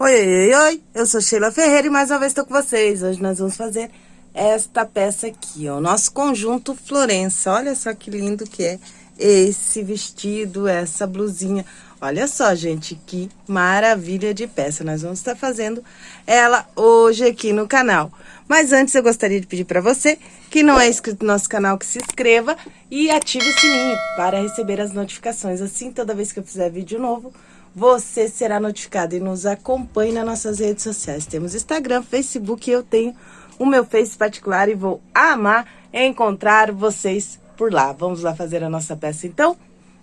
Oi, oi, oi, eu sou Sheila Ferreira e mais uma vez estou com vocês. Hoje nós vamos fazer esta peça aqui, ó, nosso conjunto Florença. Olha só que lindo que é esse vestido, essa blusinha. Olha só, gente, que maravilha de peça. Nós vamos estar fazendo ela hoje aqui no canal. Mas antes eu gostaria de pedir para você que não é inscrito no nosso canal, que se inscreva e ative o sininho para receber as notificações. Assim, toda vez que eu fizer vídeo novo, você será notificado e nos acompanhe nas nossas redes sociais. Temos Instagram, Facebook e eu tenho o meu Face particular e vou amar encontrar vocês por lá. Vamos lá fazer a nossa peça então?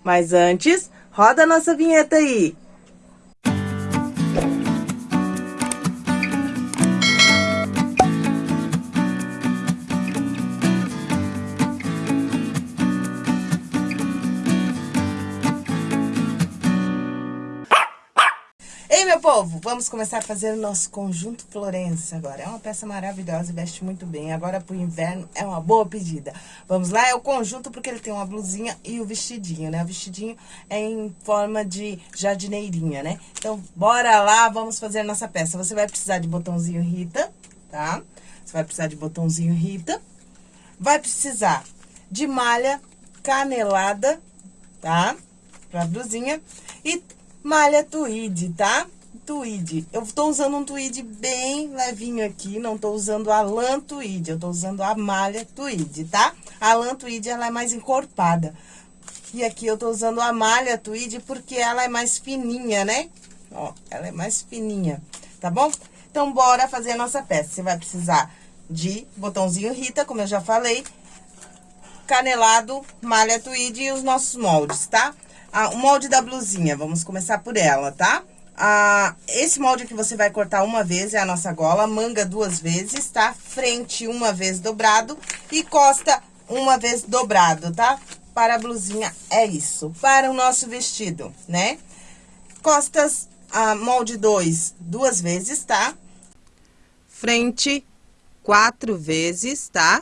Mas antes, roda a nossa vinheta aí! Povo, vamos começar a fazer o nosso conjunto Florença agora. É uma peça maravilhosa e veste muito bem. Agora, pro inverno, é uma boa pedida. Vamos lá? É o conjunto porque ele tem uma blusinha e o vestidinho, né? O vestidinho é em forma de jardineirinha, né? Então, bora lá, vamos fazer nossa peça. Você vai precisar de botãozinho Rita, tá? Você vai precisar de botãozinho Rita. Vai precisar de malha canelada, tá? Pra blusinha. E malha tweed, tá? Tweed. Eu tô usando um tweed bem levinho aqui, não tô usando a lã tweed, eu tô usando a malha tweed, tá? A lã tweed, ela é mais encorpada. E aqui eu tô usando a malha tweed porque ela é mais fininha, né? Ó, ela é mais fininha, tá bom? Então, bora fazer a nossa peça. Você vai precisar de botãozinho Rita, como eu já falei, canelado, malha tweed e os nossos moldes, tá? Ah, o molde da blusinha, vamos começar por ela, tá? Ah, esse molde que você vai cortar uma vez é a nossa gola, manga duas vezes, tá? Frente uma vez dobrado e costa uma vez dobrado, tá? Para a blusinha é isso. Para o nosso vestido, né? Costas, ah, molde 2, duas vezes, tá? Frente, quatro vezes, tá?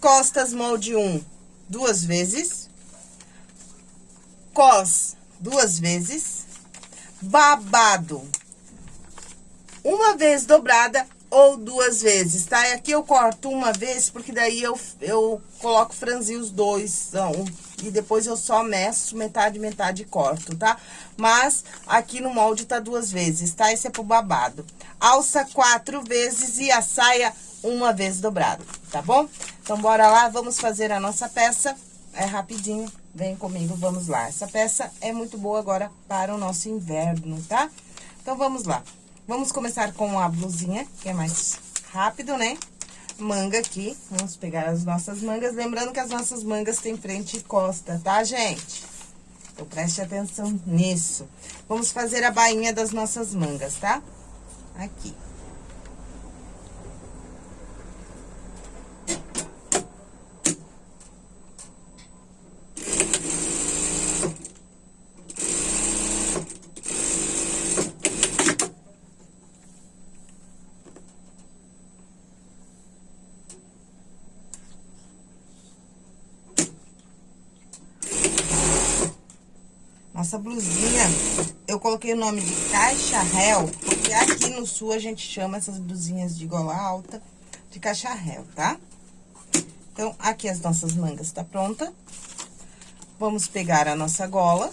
Costas, molde 1, um, duas vezes. Cos, duas vezes babado. Uma vez dobrada ou duas vezes, tá? E aqui eu corto uma vez, porque daí eu, eu coloco franzir os dois, então, e depois eu só meço metade, metade corto, tá? Mas aqui no molde tá duas vezes, tá? Esse é pro babado. Alça quatro vezes e a saia uma vez dobrada, tá bom? Então, bora lá, vamos fazer a nossa peça, é rapidinho. Vem comigo, vamos lá. Essa peça é muito boa agora para o nosso inverno, tá? Então, vamos lá. Vamos começar com a blusinha, que é mais rápido, né? Manga aqui, vamos pegar as nossas mangas. Lembrando que as nossas mangas têm frente e costa, tá, gente? Então, preste atenção nisso. Vamos fazer a bainha das nossas mangas, tá? Aqui. Nossa blusinha, eu coloquei o nome de caixa réu, porque aqui no sul a gente chama essas blusinhas de gola alta de caixa réu, tá? Então, aqui as nossas mangas tá pronta. Vamos pegar a nossa gola.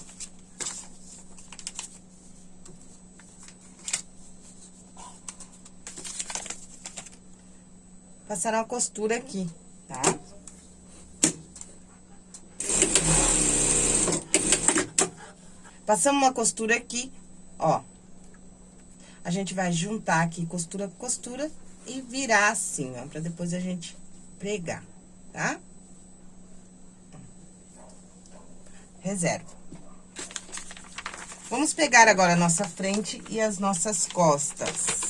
Passar uma costura aqui, tá? Passamos uma costura aqui, ó. A gente vai juntar aqui costura com costura e virar assim, ó, pra depois a gente pregar, tá? Reserva. Vamos pegar agora a nossa frente e as nossas costas.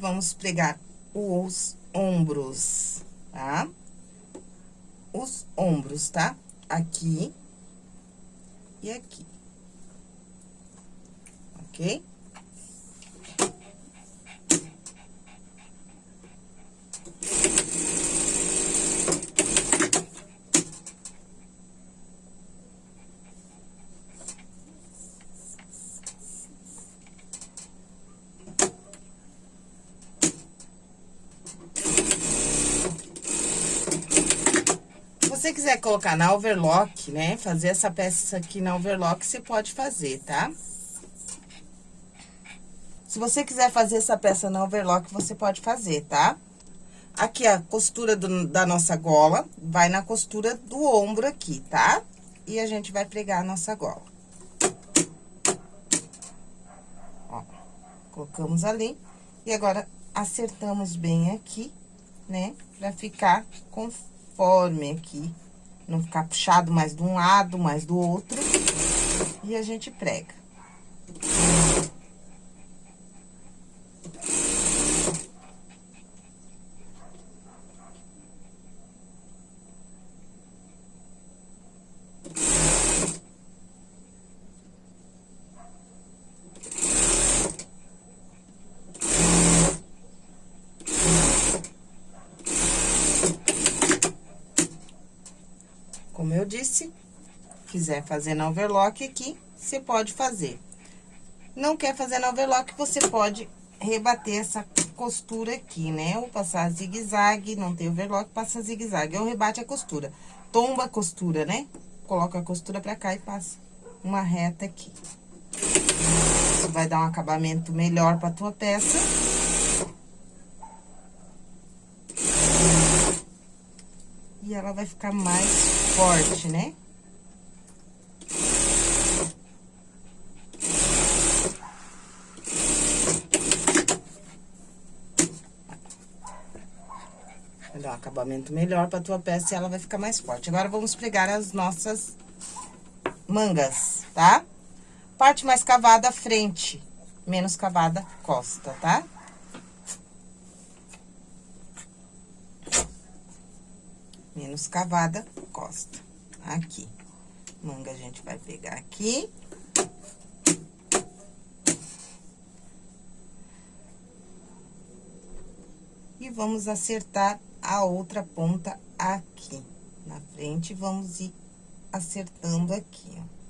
Vamos pregar os ombros, tá? Os ombros, tá? Aqui e aqui. Ok? Quiser colocar na overlock, né, fazer essa peça aqui na overlock, você pode fazer, tá? Se você quiser fazer essa peça na overlock, você pode fazer, tá? Aqui, a costura do, da nossa gola, vai na costura do ombro aqui, tá? E a gente vai pregar a nossa gola. Ó, colocamos ali. E agora, acertamos bem aqui, né? Pra ficar conforme aqui. Não ficar puxado mais de um lado, mais do outro. E a gente prega. Como eu disse, quiser fazer na overlock aqui, você pode fazer. Não quer fazer na overlock, você pode rebater essa costura aqui, né? Ou passar zigue-zague, não tem overlock, passa zigue-zague. Ou rebate a costura. Tomba a costura, né? Coloca a costura pra cá e passa uma reta aqui. Isso vai dar um acabamento melhor pra tua peça. E ela vai ficar mais forte, né? Um acabamento melhor pra tua peça e ela vai ficar mais forte. Agora, vamos pregar as nossas mangas, tá? Parte mais cavada, frente. Menos cavada, costa, tá? Menos cavada, costa. Aqui. Manga a gente vai pegar aqui. E vamos acertar a outra ponta aqui. Na frente, vamos ir acertando aqui, ó.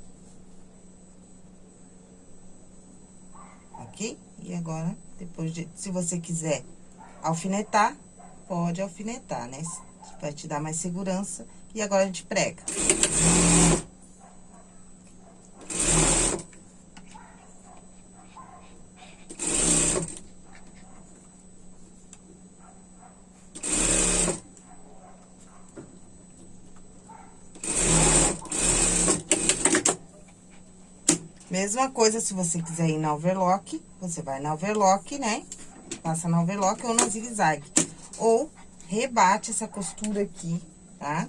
Ok? E agora, depois de... Se você quiser alfinetar, pode alfinetar, né? Vai te dar mais segurança. E agora, a gente prega. Mesma coisa, se você quiser ir na overlock, você vai na overlock, né? Passa na overlock ou na zigue-zague. Ou rebate essa costura aqui, tá?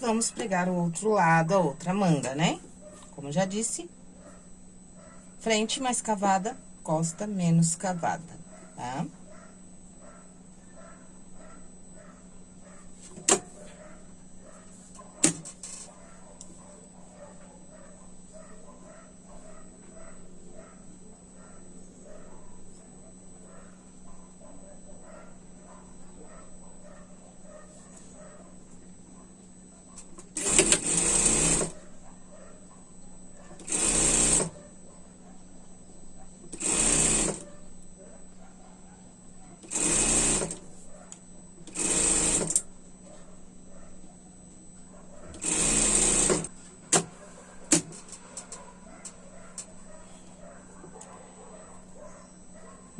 Vamos pregar o outro lado, a outra manga, né? Como já disse, frente mais cavada, costa menos cavada, tá?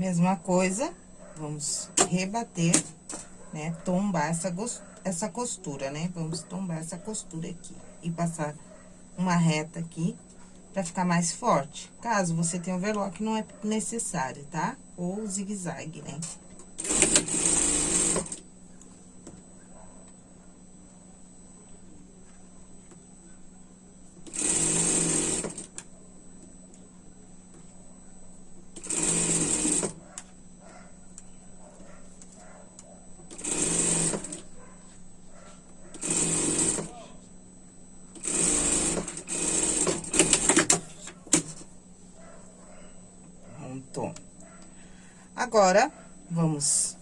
Mesma coisa, vamos rebater, né? Tombar essa, essa costura, né? Vamos tombar essa costura aqui e passar uma reta aqui pra ficar mais forte. Caso você tenha overlock, não é necessário, tá? Ou zigue-zague, né? Agora, vamos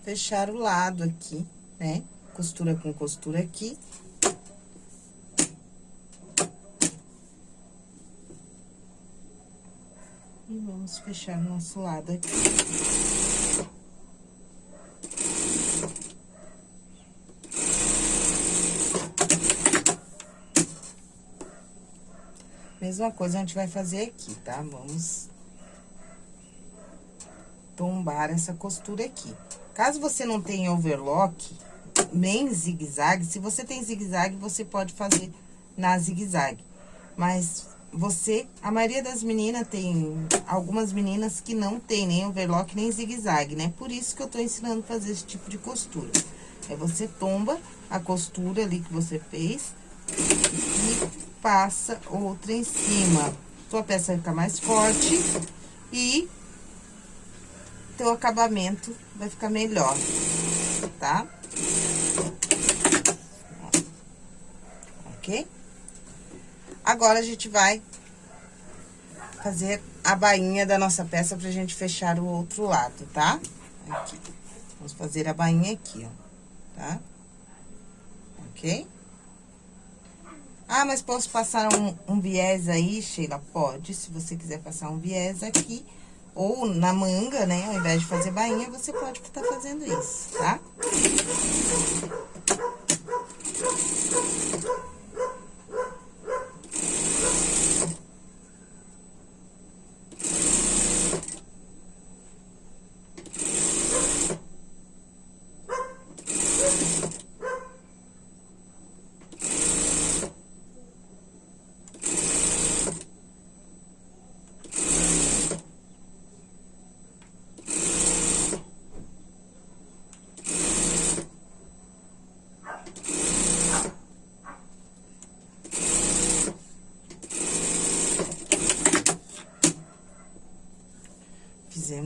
fechar o lado aqui, né? Costura com costura aqui. E vamos fechar nosso lado aqui. Mesma coisa a gente vai fazer aqui, tá? Vamos tombar essa costura aqui. Caso você não tenha overlock, nem zigue-zague, se você tem zigue-zague, você pode fazer na zigue-zague. Mas você, a maioria das meninas tem, algumas meninas que não tem nem overlock, nem zigue-zague, né? Por isso que eu tô ensinando a fazer esse tipo de costura. Aí, você tomba a costura ali que você fez e passa outra em cima. Sua peça vai ficar mais forte e teu acabamento vai ficar melhor, tá? Ok? Agora, a gente vai fazer a bainha da nossa peça pra gente fechar o outro lado, tá? Aqui. Vamos fazer a bainha aqui, ó, tá? Ok? Ah, mas posso passar um, um viés aí, Sheila? Pode, se você quiser passar um viés aqui. Ou na manga, né? Ao invés de fazer bainha, você pode estar tá fazendo isso, tá?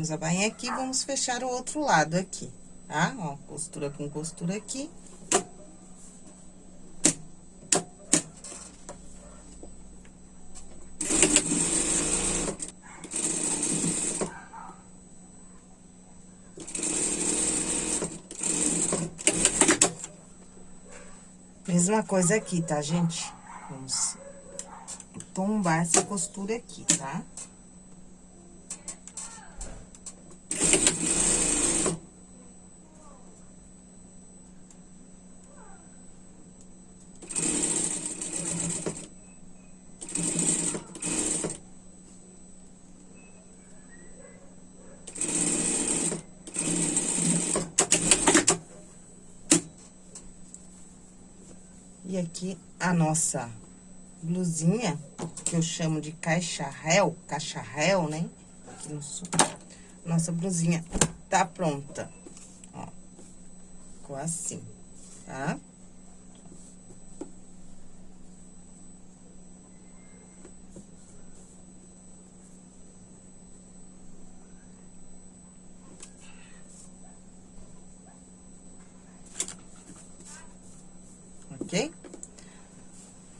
Fizemos a bainha aqui, vamos fechar o outro lado aqui, tá? Ó, costura com costura aqui. Mesma coisa aqui, tá, gente? Vamos tombar essa costura aqui, tá? Tá? E aqui a nossa blusinha, que eu chamo de caixarrel, cacharrel, né? Aqui no sul. Nossa blusinha tá pronta. Ó, ficou assim, tá? ok?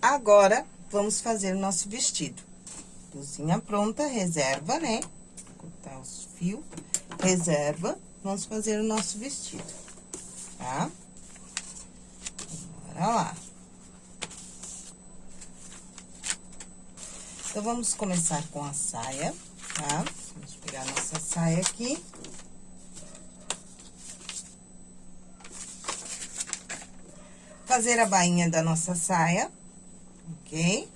Agora, vamos fazer o nosso vestido. Cozinha pronta, reserva, né? Cortar os fios, reserva. Vamos fazer o nosso vestido, tá? Bora lá. Então, vamos começar com a saia, tá? Vamos pegar nossa saia aqui. fazer a bainha da nossa saia, ok?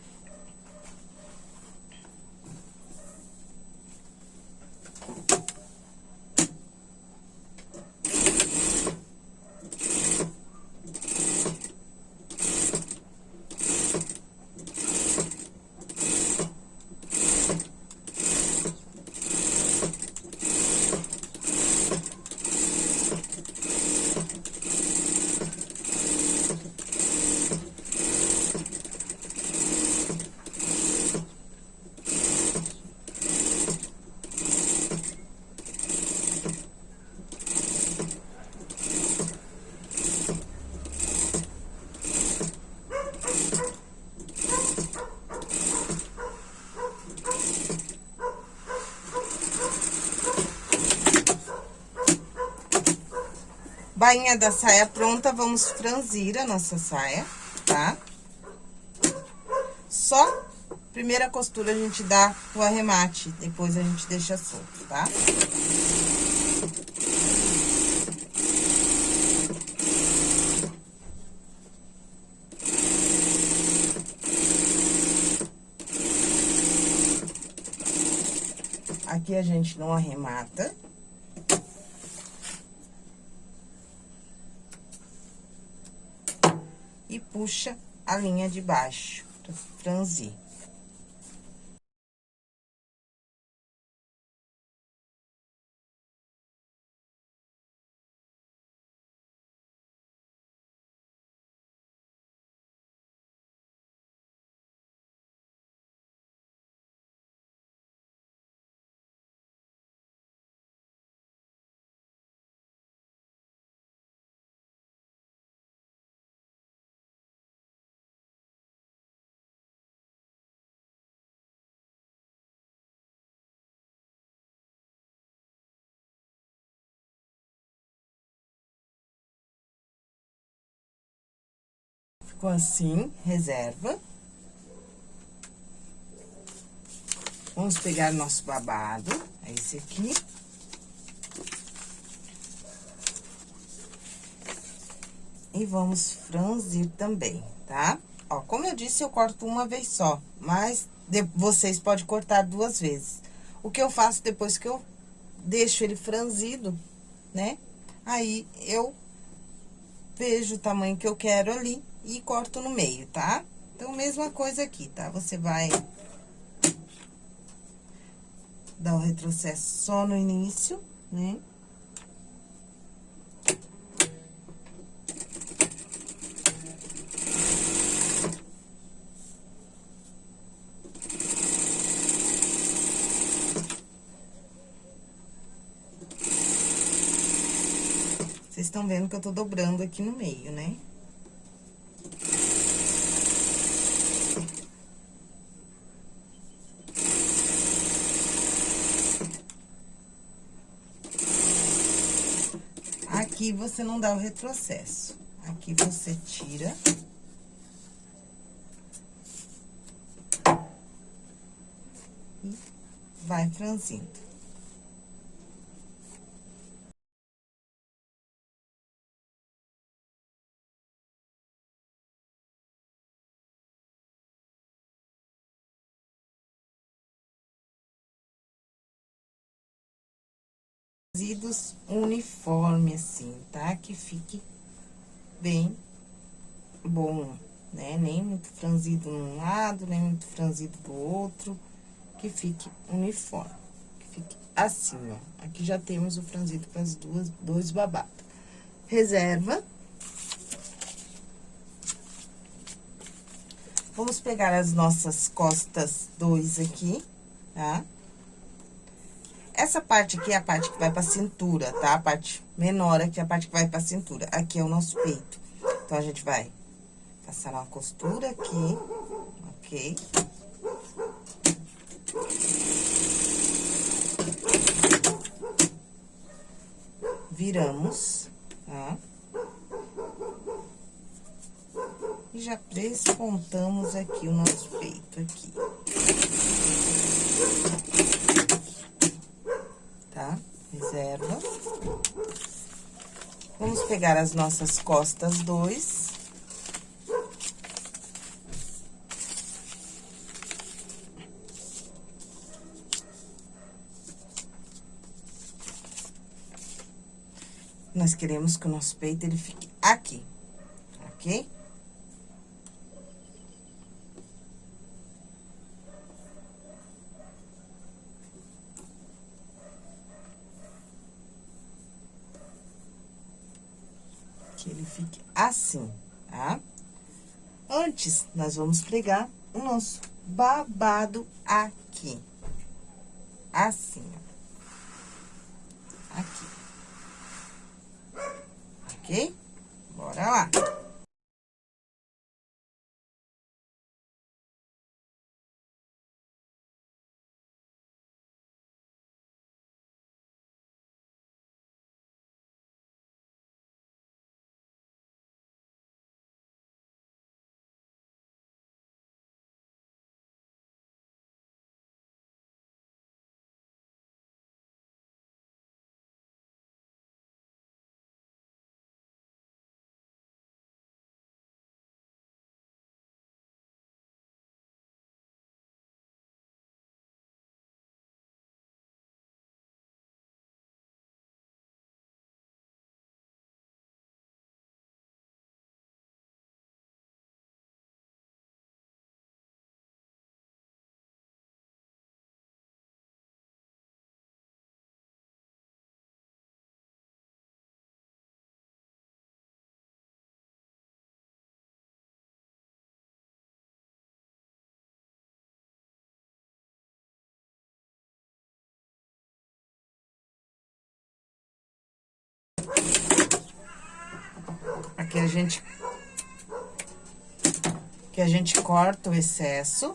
Bainha da saia pronta, vamos franzir a nossa saia, tá? Só primeira costura a gente dá o arremate, depois a gente deixa solto, tá? Aqui a gente não arremata. E puxa a linha de baixo, franzir. Ficou assim, reserva. Vamos pegar nosso babado, é esse aqui. E vamos franzir também, tá? Ó, como eu disse, eu corto uma vez só, mas vocês podem cortar duas vezes. O que eu faço depois que eu deixo ele franzido, né? Aí, eu vejo o tamanho que eu quero ali e corto no meio, tá? Então, mesma coisa aqui, tá? Você vai dar o retrocesso só no início, né? Vocês estão vendo que eu tô dobrando aqui no meio, né? Aqui você não dá o retrocesso. Aqui você tira. E vai franzindo. Franzidos uniforme, assim, tá? Que fique bem bom, né? Nem muito franzido num lado, nem muito franzido do outro. Que fique uniforme. Que fique assim, ó. Aqui já temos o franzido para as duas, dois babados. Reserva. Vamos pegar as nossas costas dois aqui, tá? Essa parte aqui é a parte que vai pra cintura, tá? A parte menor aqui é a parte que vai pra cintura. Aqui é o nosso peito. Então, a gente vai passar uma costura aqui, ok? Viramos, tá? E já despontamos aqui o nosso peito aqui. reserva. Vamos pegar as nossas costas dois. Nós queremos que o nosso peito, ele fique aqui, ok? que ele fique assim, tá? Antes, nós vamos pregar o nosso babado aqui. Assim, ó. Aqui. Ok? Bora lá. Que a gente... Que a gente corta o excesso.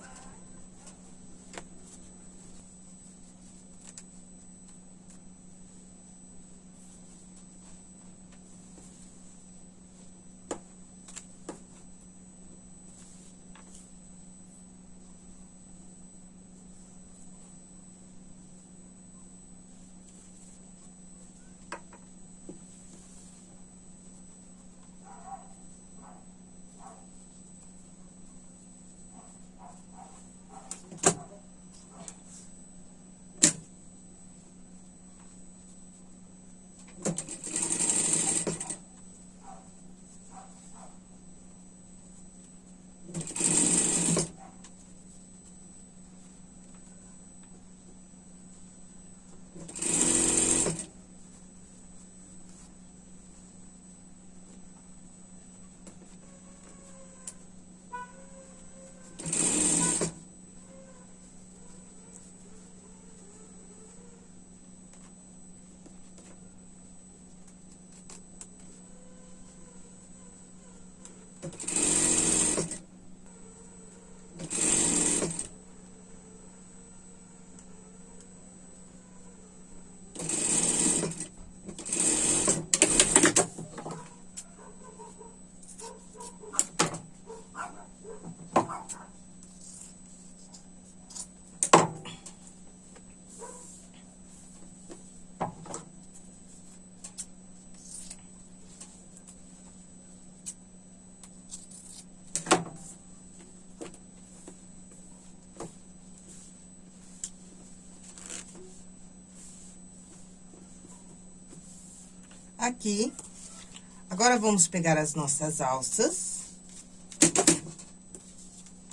Aqui. Agora, vamos pegar as nossas alças.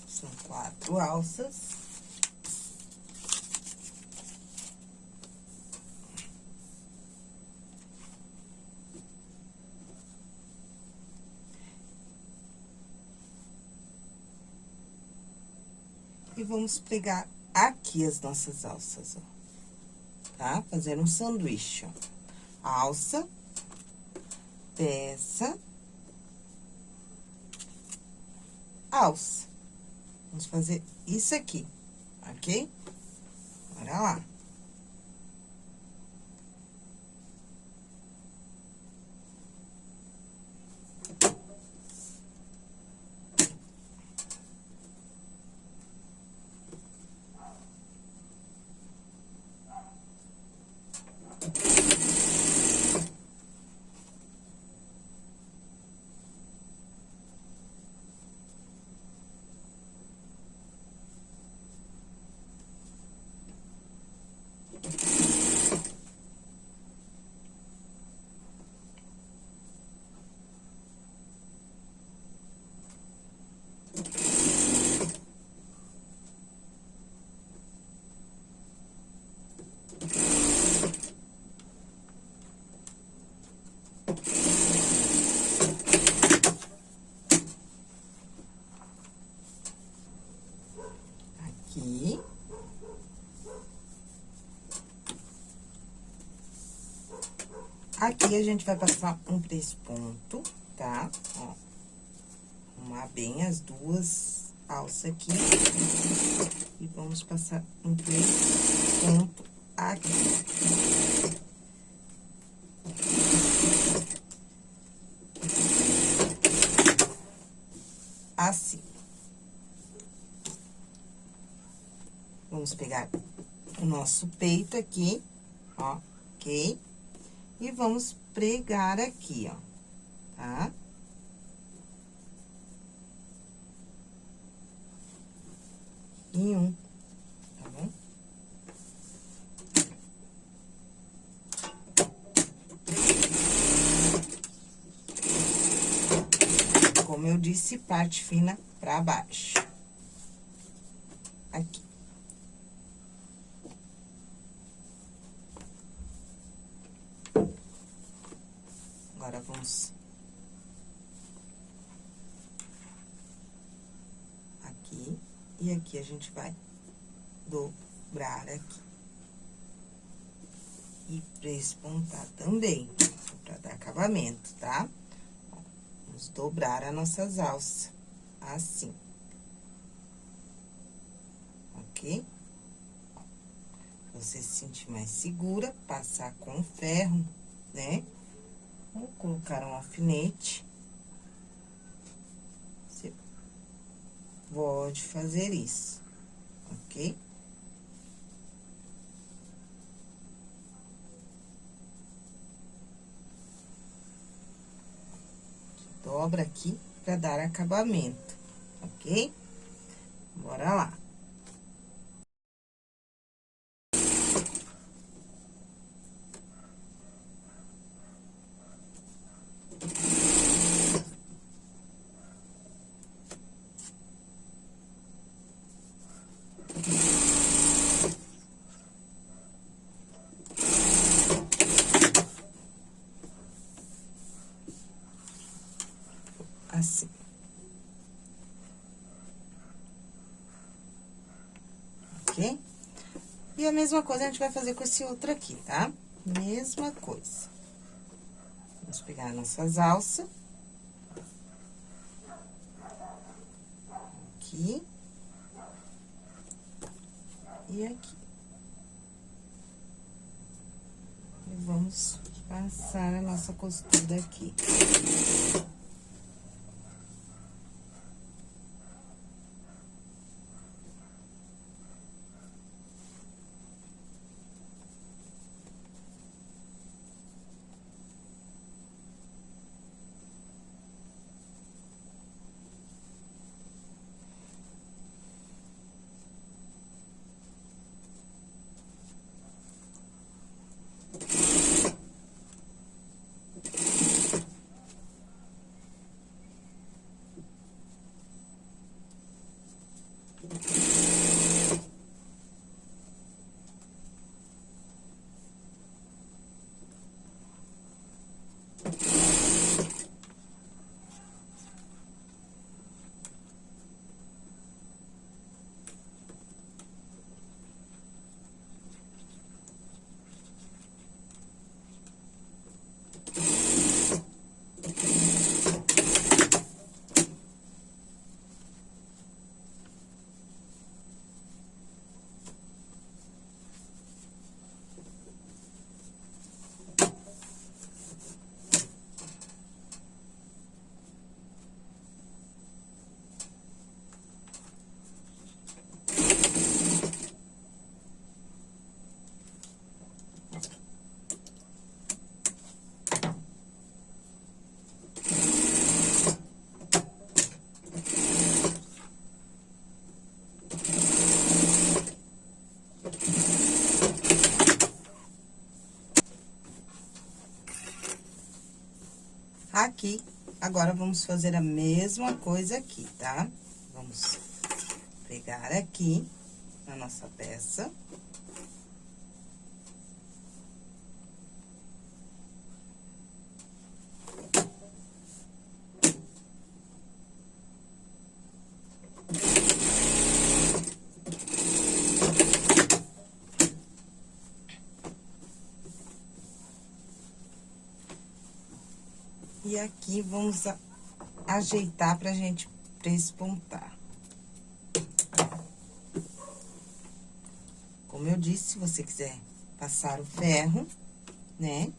São quatro alças. E vamos pegar aqui as nossas alças, ó. Tá? Fazer um sanduíche, ó. Alça, peça, alça. Vamos fazer isso aqui, ok? Bora lá. Aqui, a gente vai passar um três ponto, tá? Ó. Arrumar bem as duas alças aqui. E vamos passar um três ponto aqui. Assim. Vamos pegar o nosso peito aqui, ó, ok? E vamos pregar aqui, ó, tá? Em um, tá bom? Como eu disse, parte fina pra baixo. Aqui. Vamos aqui, e aqui a gente vai dobrar aqui. E prespontar também, pra dar acabamento, tá? Vamos dobrar as nossas alças, assim. Ok? Você se sentir mais segura, passar com ferro, né? Vou colocar um alfinete. Você pode fazer isso, ok? dobra aqui pra dar acabamento, ok? Bora lá. assim. Ok? E a mesma coisa a gente vai fazer com esse outro aqui, tá? Mesma coisa. Vamos pegar nossas alças. Aqui. E aqui. E vamos passar a nossa costura aqui. Aqui, agora, vamos fazer a mesma coisa aqui, tá? Vamos pegar aqui a nossa peça. E aqui, vamos a, ajeitar pra gente prespontar. Como eu disse, se você quiser passar o ferro, né?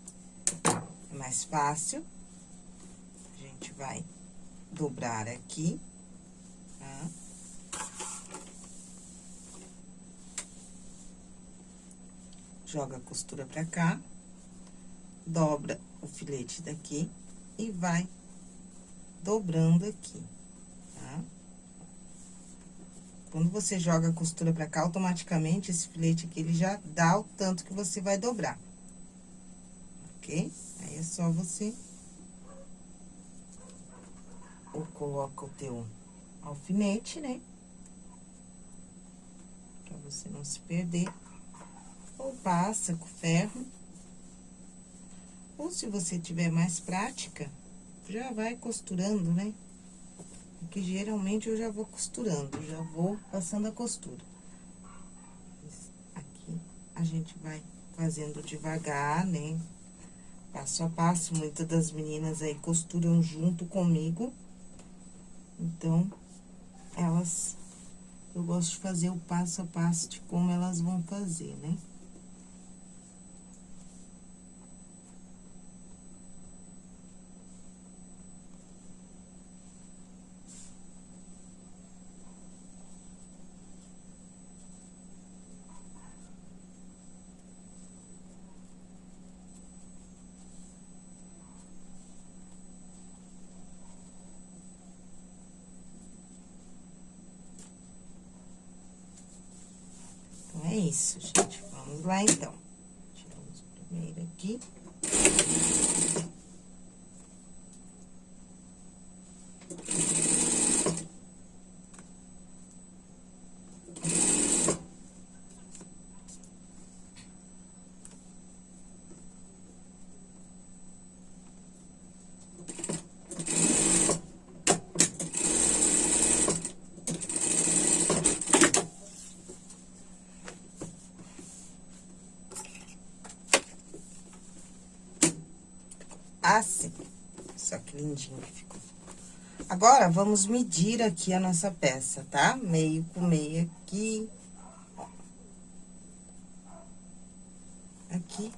É mais fácil. A gente vai dobrar aqui, tá? Joga a costura pra cá, dobra o filete daqui e vai dobrando aqui, tá? Quando você joga a costura pra cá, automaticamente esse filete aqui, ele já dá o tanto que você vai dobrar. Ok? Aí, é só você... Ou coloca o teu alfinete, né? Pra você não se perder. Ou passa com ferro. Ou se você tiver mais prática, já vai costurando, né? Porque geralmente eu já vou costurando, já vou passando a costura. Aqui a gente vai fazendo devagar, né? passo a passo. Muitas das meninas aí costuram junto comigo. Então, elas... Eu gosto de fazer o passo a passo de como elas vão fazer, né? é isso, gente. Vamos lá, então. Tiramos o primeiro aqui. assim. Só que lindinho que ficou. Agora, vamos medir aqui a nossa peça, tá? Meio com meio aqui. Aqui,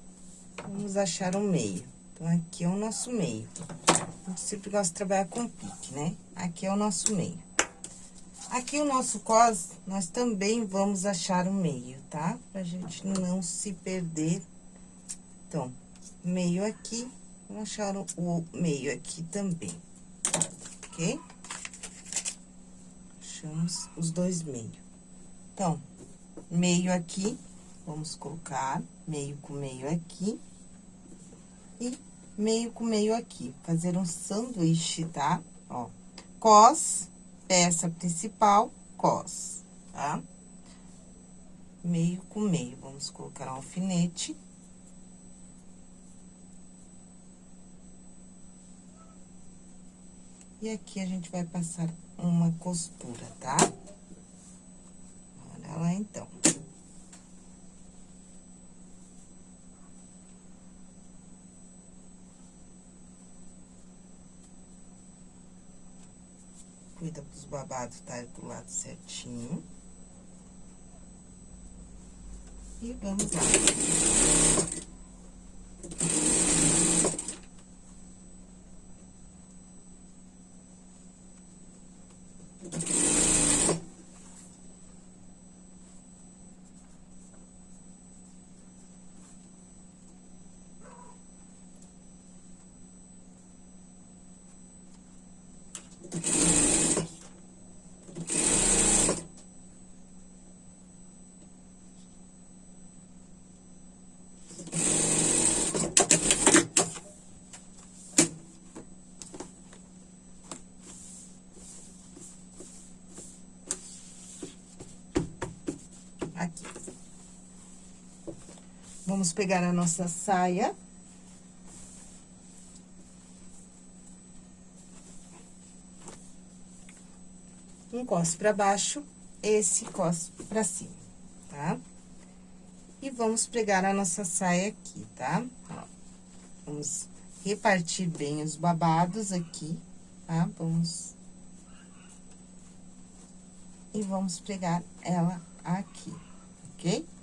vamos achar um meio. Então, aqui é o nosso meio. A gente sempre gosta de trabalhar com pique, né? Aqui é o nosso meio. Aqui o nosso cos, nós também vamos achar um meio, tá? Pra gente não se perder. Então, meio aqui, Vamos achar o meio aqui também, ok? Achamos os dois meios. Então, meio aqui, vamos colocar meio com meio aqui. E meio com meio aqui. Fazer um sanduíche, tá? Ó, cos, peça principal, cos, tá? Meio com meio. Vamos colocar um alfinete. E aqui a gente vai passar uma costura, tá? Olha lá, então. Cuida dos babados tá do lado certinho. E vamos lá. Vamos pegar a nossa saia. Um cos pra baixo, esse cos pra cima, tá? E vamos pregar a nossa saia aqui, tá? Vamos repartir bem os babados aqui, tá? Vamos... E vamos pregar ela aqui, ok?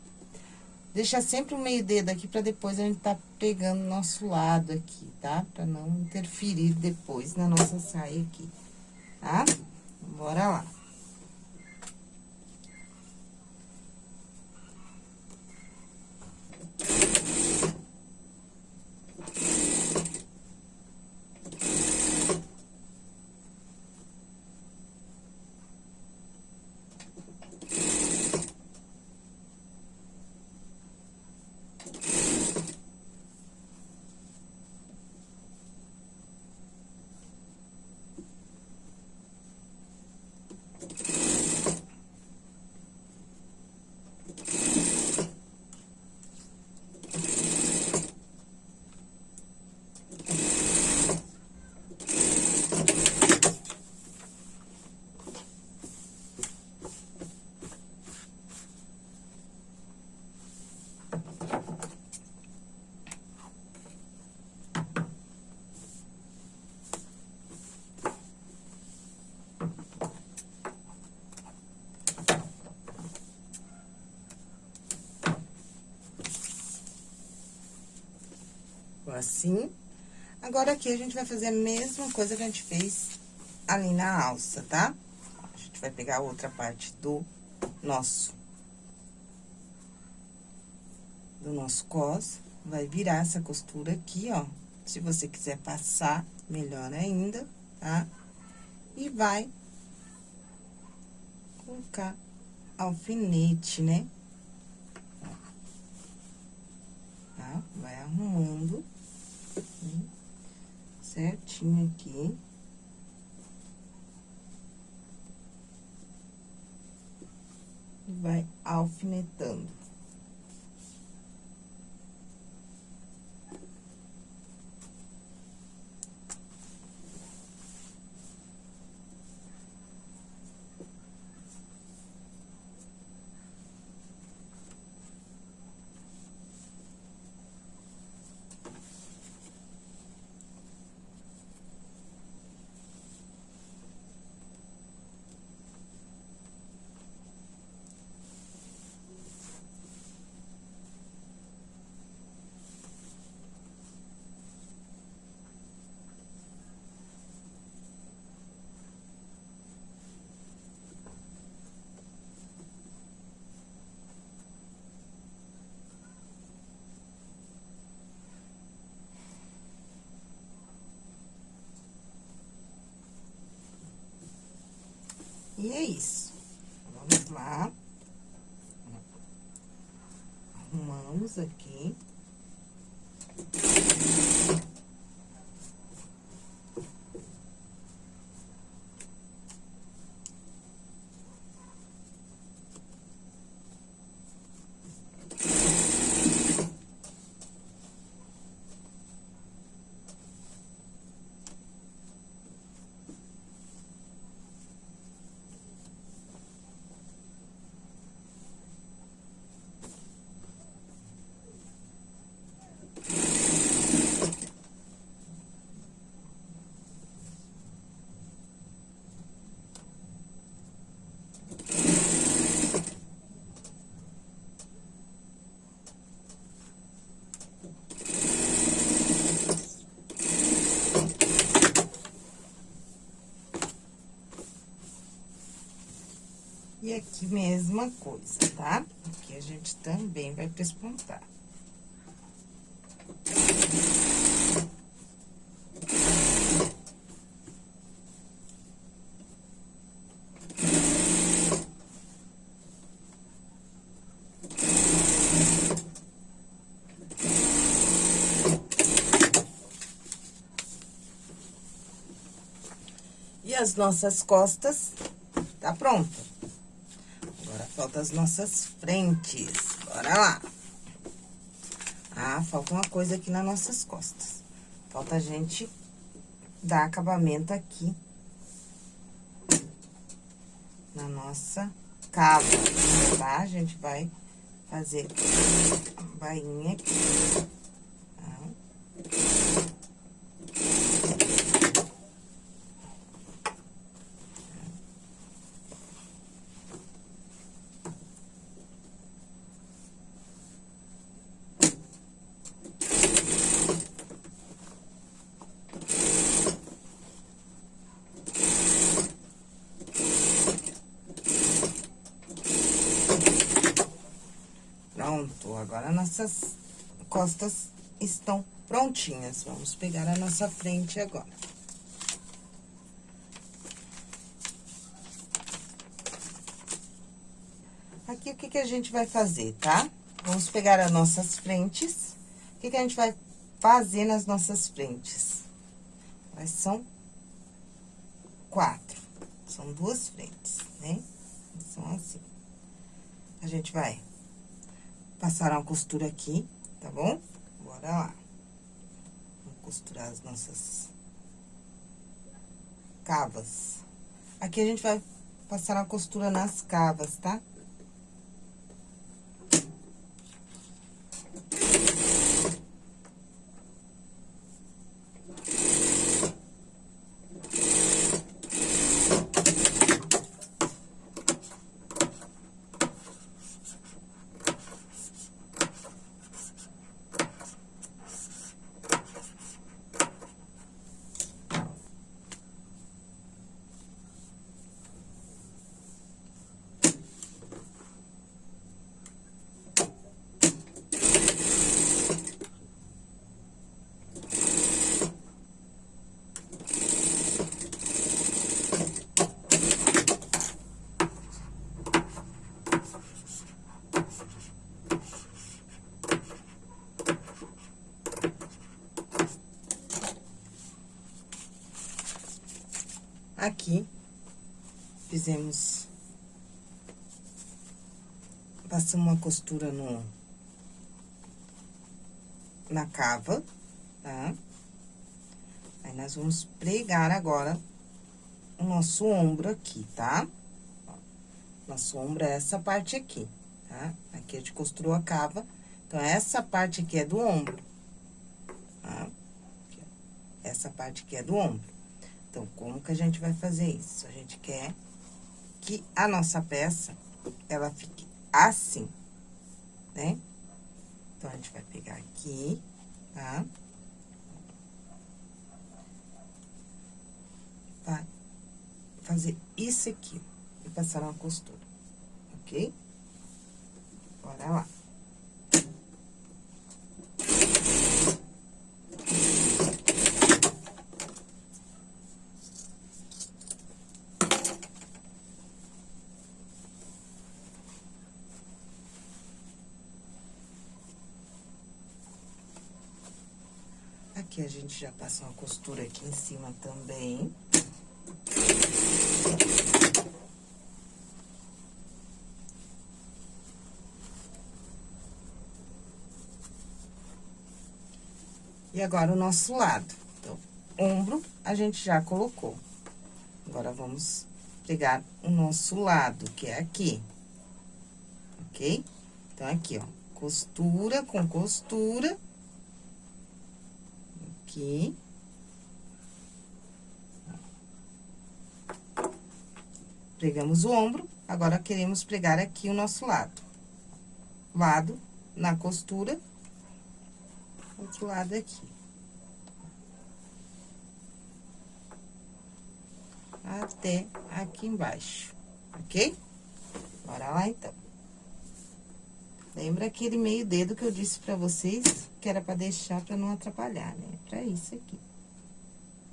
Deixa sempre o meio dedo aqui pra depois a gente tá pegando nosso lado aqui, tá? Pra não interferir depois na nossa saia aqui, tá? Bora lá. Assim. Agora, aqui, a gente vai fazer a mesma coisa que a gente fez ali na alça, tá? A gente vai pegar a outra parte do nosso... Do nosso cos, vai virar essa costura aqui, ó. Se você quiser passar, melhor ainda, tá? E vai colocar alfinete, né? Tá? Vai arrumando? Certinho aqui. E vai alfinetando. E é isso. Vamos lá. Arrumamos aqui. E aqui, mesma coisa, tá? Aqui a gente também vai pespontar. E as nossas costas tá pronta. Agora, falta as nossas frentes. Bora lá. Ah, falta uma coisa aqui nas nossas costas. Falta a gente dar acabamento aqui. Na nossa cava, tá? A gente vai fazer a bainha aqui. Pronto, agora nossas costas estão prontinhas. Vamos pegar a nossa frente agora. Aqui, o que que a gente vai fazer, tá? Vamos pegar as nossas frentes. O que que a gente vai fazer nas nossas frentes? Mas são quatro. São duas frentes, né? São assim. A gente vai passar uma costura aqui, tá bom? Bora lá. Vamos costurar as nossas cavas. Aqui a gente vai passar uma costura nas cavas, tá? Aqui, fizemos... Passamos uma costura no... Na cava, tá? Aí, nós vamos pregar agora o nosso ombro aqui, tá? Nosso ombro é essa parte aqui, tá? Aqui a gente costurou a cava, então, essa parte aqui é do ombro, tá? Essa parte aqui é do ombro. Então, como que a gente vai fazer isso? A gente quer que a nossa peça, ela fique assim, né? Então, a gente vai pegar aqui, tá? Vai fazer isso aqui, e passar uma costura, ok? Bora lá. Aqui a gente já passa uma costura aqui em cima também. E agora, o nosso lado. Então, ombro, a gente já colocou. Agora, vamos pegar o nosso lado, que é aqui. Ok? Então, aqui, ó, costura com costura aqui. Pregamos o ombro, agora queremos pregar aqui o nosso lado. Lado na costura, outro lado aqui. Até aqui embaixo, ok? Bora lá, então. Lembra aquele meio dedo que eu disse pra vocês que era pra deixar pra não atrapalhar, né? Pra isso aqui.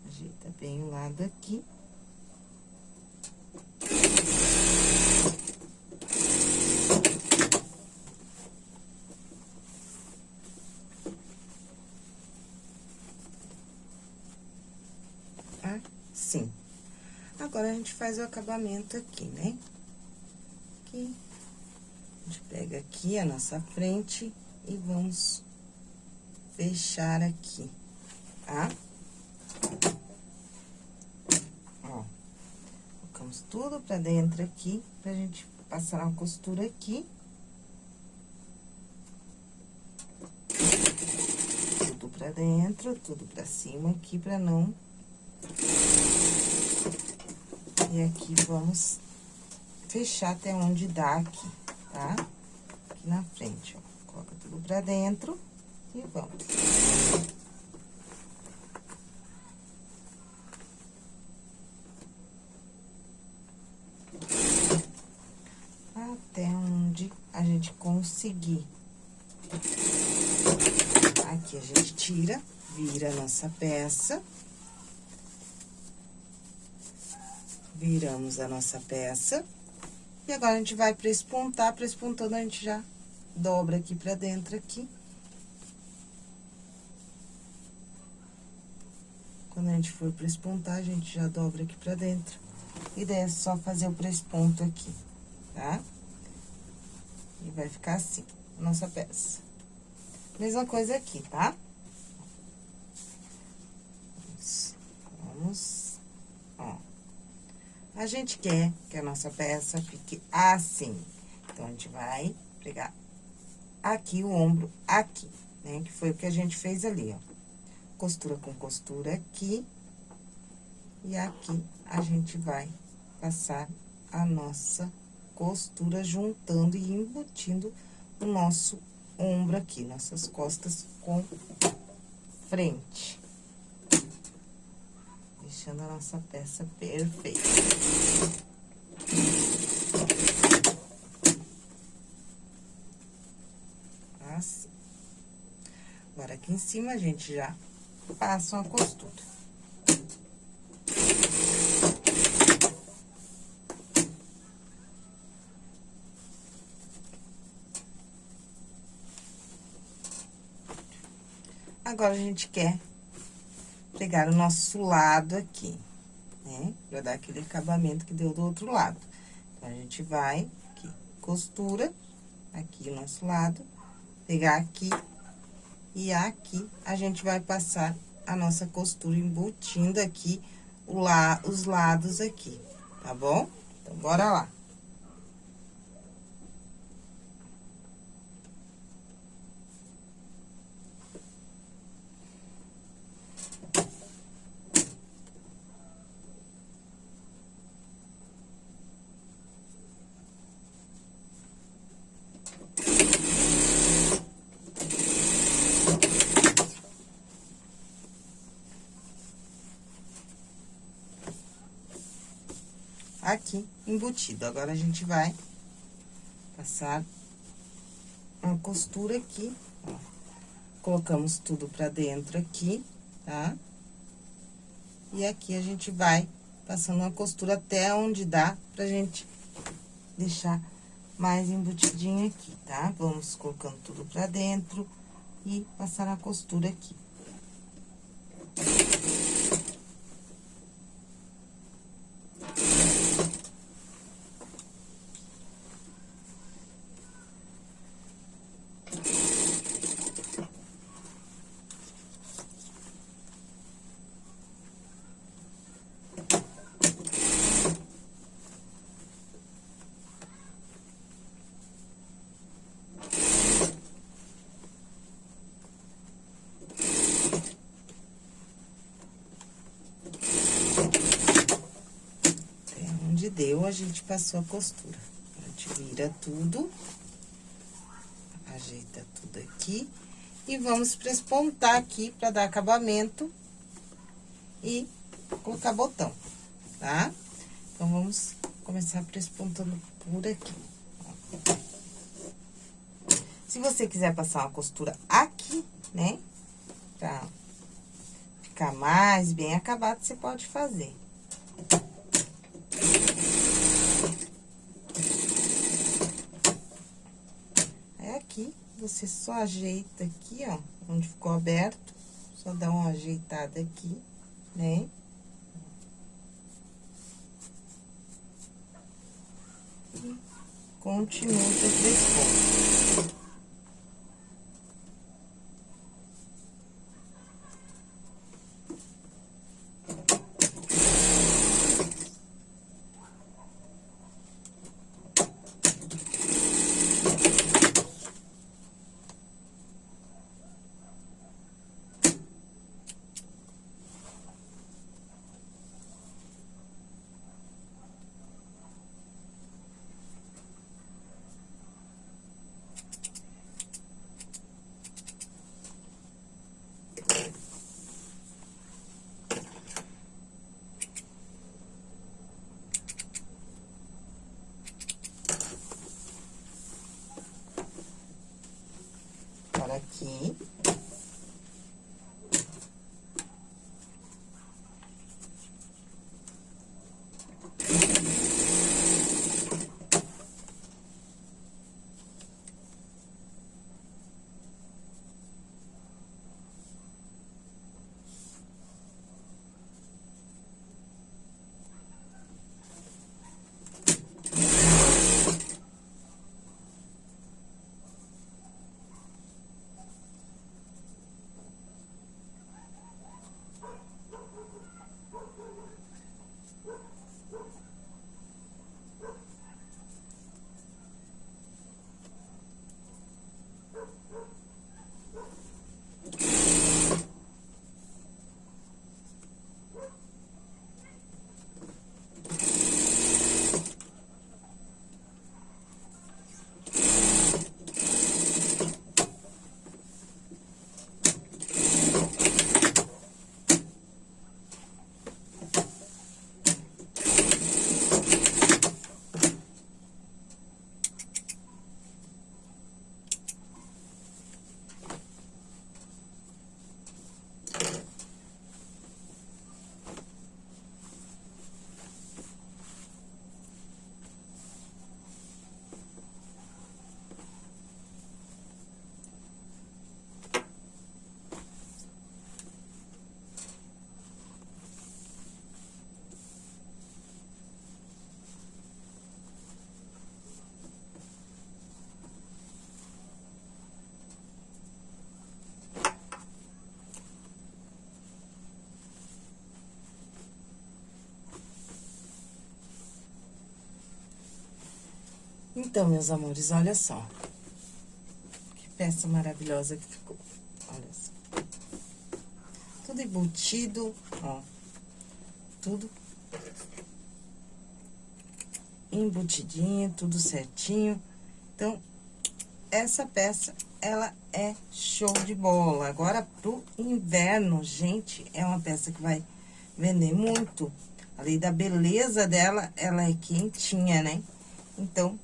Ajeita bem o lado aqui. Assim. Agora, a gente faz o acabamento aqui, né? Pega aqui a nossa frente e vamos fechar aqui, tá? Ó, colocamos tudo pra dentro aqui, pra gente passar uma costura aqui. Tudo pra dentro, tudo pra cima aqui, pra não... E aqui vamos fechar até onde dá aqui tá? Aqui na frente, ó. Coloca tudo pra dentro e vamos. Até onde a gente conseguir. Aqui a gente tira, vira a nossa peça. Viramos a nossa peça. E agora, a gente vai pra espontar, pra espontando, a gente já dobra aqui pra dentro, aqui. Quando a gente for pra espontar, a gente já dobra aqui pra dentro. E daí é só fazer o pré-esponto aqui, tá? E vai ficar assim, nossa peça. Mesma coisa aqui, tá? Vamos a gente quer que a nossa peça fique assim. Então, a gente vai pegar aqui o ombro, aqui, né? Que foi o que a gente fez ali, ó. Costura com costura aqui. E aqui a gente vai passar a nossa costura juntando e embutindo o nosso ombro aqui, nossas costas com frente deixando a nossa peça perfeita. Assim. Agora, aqui em cima, a gente já passa uma costura. Agora, a gente quer pegar o nosso lado aqui, né? Pra dar aquele acabamento que deu do outro lado. Então, a gente vai aqui, costura, aqui o nosso lado, pegar aqui e aqui a gente vai passar a nossa costura embutindo aqui o la, os lados aqui, tá bom? Então, bora lá. aqui embutido. Agora, a gente vai passar uma costura aqui, ó. Colocamos tudo pra dentro aqui, tá? E aqui a gente vai passando uma costura até onde dá pra gente deixar mais embutidinho aqui, tá? Vamos colocando tudo pra dentro e passar a costura aqui. Deu, a gente passou a costura. A gente vira tudo, ajeita tudo aqui. E vamos prespontar aqui pra dar acabamento e colocar botão, tá? Então, vamos começar prespontando por aqui. Se você quiser passar uma costura aqui, né? Pra ficar mais bem acabado, você pode fazer. Você só ajeita aqui, ó, onde ficou aberto, só dá uma ajeitada aqui, né? E continua três pontos. Aqui. Então, meus amores, olha só. Que peça maravilhosa que ficou. Olha só. Tudo embutido, ó. Tudo embutidinho, tudo certinho. Então, essa peça, ela é show de bola. Agora, pro inverno, gente, é uma peça que vai vender muito. Além da beleza dela, ela é quentinha, né? Então,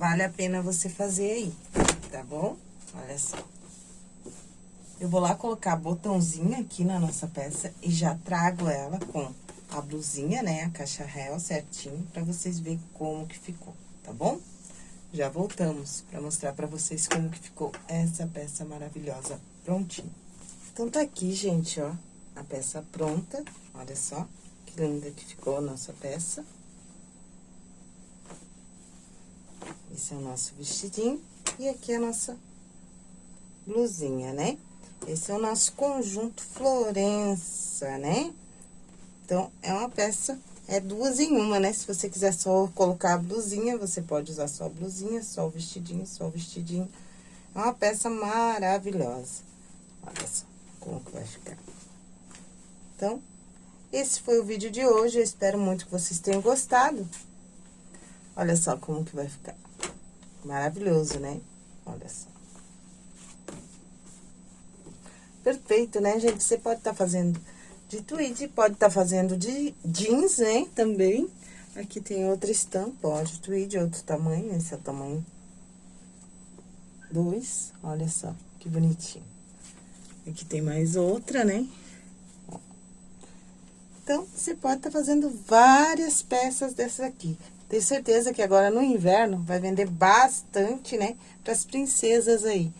vale a pena você fazer aí, tá bom? Olha só. Eu vou lá colocar botãozinho aqui na nossa peça e já trago ela com a blusinha, né, a caixa réu certinho, pra vocês verem como que ficou, tá bom? Já voltamos pra mostrar pra vocês como que ficou essa peça maravilhosa prontinha. Então, tá aqui, gente, ó, a peça pronta, olha só que linda que ficou a nossa peça. Esse é o nosso vestidinho e aqui é a nossa blusinha, né? Esse é o nosso conjunto Florença, né? Então, é uma peça, é duas em uma, né? Se você quiser só colocar a blusinha, você pode usar só a blusinha, só o vestidinho, só o vestidinho. É uma peça maravilhosa. Olha só como que vai ficar. Então, esse foi o vídeo de hoje. Eu espero muito que vocês tenham gostado. Olha só como que vai ficar. Maravilhoso, né? Olha só. Perfeito, né, gente? Você pode estar tá fazendo de tweed. Pode estar tá fazendo de jeans, né, também. Aqui tem outra estampa, ó, de tweed, outro tamanho, esse é o tamanho 2, olha só, que bonitinho. Aqui tem mais outra, né? Então, você pode estar tá fazendo várias peças dessas aqui. Tenho certeza que agora no inverno vai vender bastante, né? Para as princesas aí,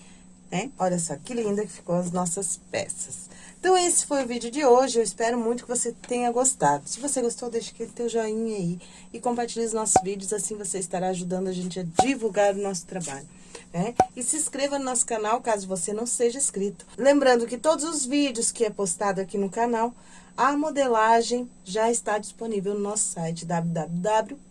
né? Olha só que linda que ficou as nossas peças. Então, esse foi o vídeo de hoje. Eu espero muito que você tenha gostado. Se você gostou, deixa aquele teu joinha aí e compartilhe os nossos vídeos. Assim você estará ajudando a gente a divulgar o nosso trabalho. Né? E se inscreva no nosso canal, caso você não seja inscrito. Lembrando que todos os vídeos que é postado aqui no canal, a modelagem já está disponível no nosso site www.animaniapetmold.com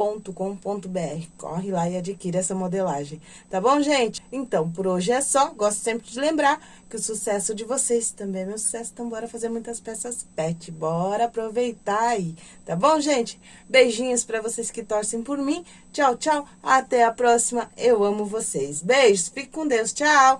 www.modelagem.com.br. Corre lá e adquire essa modelagem. Tá bom, gente? Então, por hoje é só. Gosto sempre de lembrar que o sucesso de vocês também é meu sucesso. Então, bora fazer muitas peças pet. Bora aproveitar aí. Tá bom, gente? Beijinhos pra vocês que torcem por mim. Tchau, tchau. Até a próxima. Eu amo vocês. Beijos. Fique com Deus. Tchau.